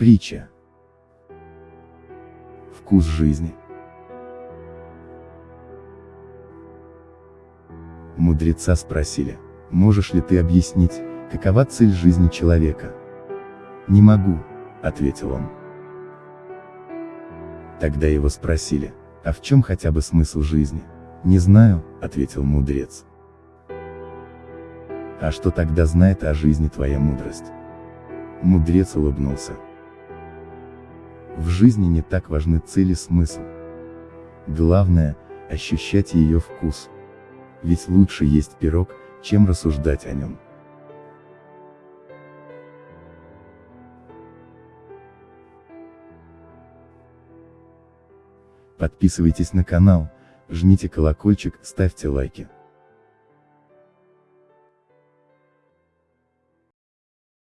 Притча. Вкус жизни. Мудреца спросили, можешь ли ты объяснить, какова цель жизни человека? Не могу, ответил он. Тогда его спросили, а в чем хотя бы смысл жизни? Не знаю, ответил мудрец. А что тогда знает о жизни твоя мудрость? Мудрец улыбнулся. В жизни не так важны цели смысл. Главное, ощущать ее вкус. Ведь лучше есть пирог, чем рассуждать о нем. Подписывайтесь на канал, жмите колокольчик, ставьте лайки.